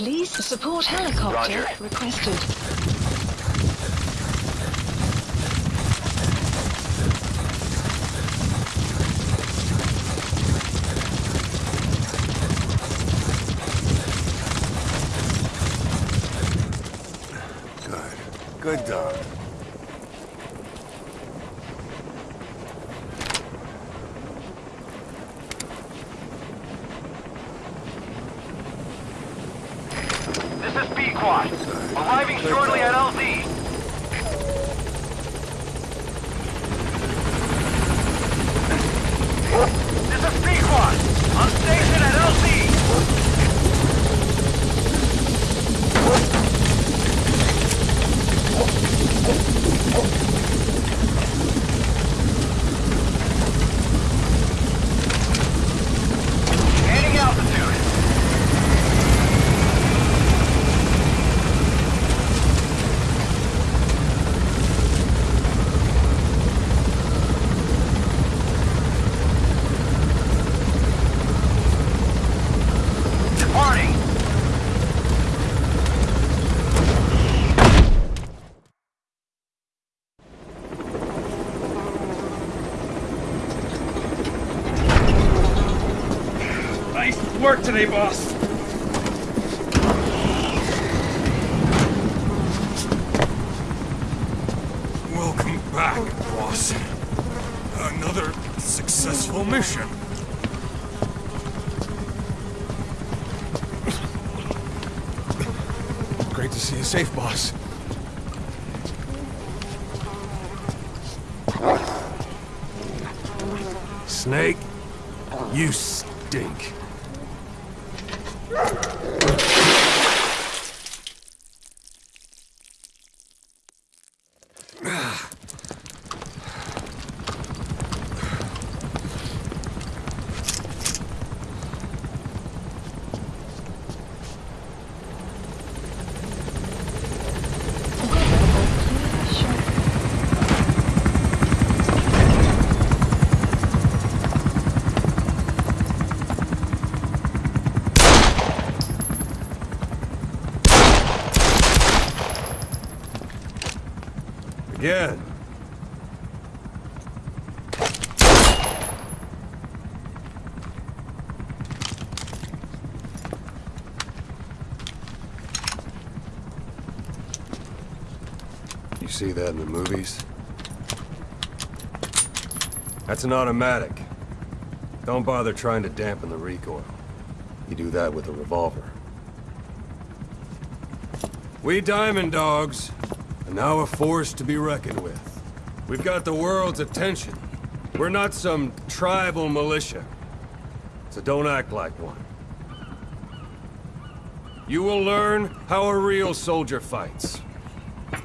Release support helicopter Roger. requested. Good. Good dog. Pequod. Arriving shortly at LZ. Work today, boss. Welcome back, boss. Another successful mission. Great to see you safe, boss. Snake, you stink. Grrrr! Again. You see that in the movies? That's an automatic. Don't bother trying to dampen the recoil. You do that with a revolver. We Diamond Dogs are now a force to be reckoned with. We've got the world's attention. We're not some tribal militia. So don't act like one. You will learn how a real soldier fights.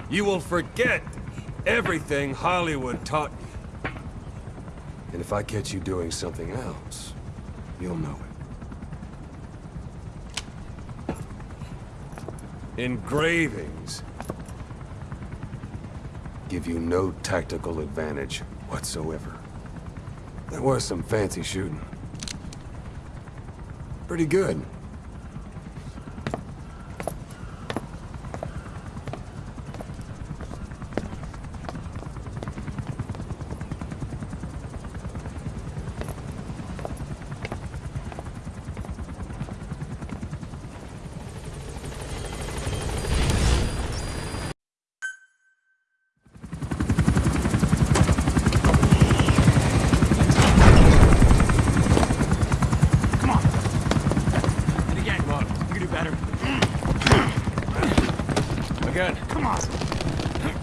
You will forget everything Hollywood taught you. And if I catch you doing something else, you'll know it. Engravings give you no tactical advantage whatsoever. That was some fancy shooting. Pretty good. Come on. And again. Come on. You can do better. Again. Come on. Bring it. Come on. Come on. That's right. Boss! It's the boss.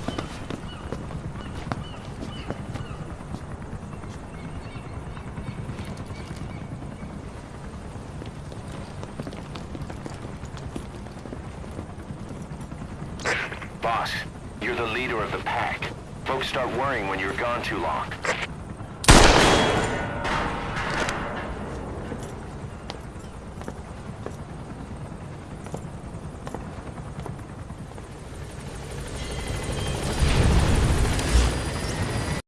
Boss, you're the leader of the pack. Folks start worrying when you're gone too long.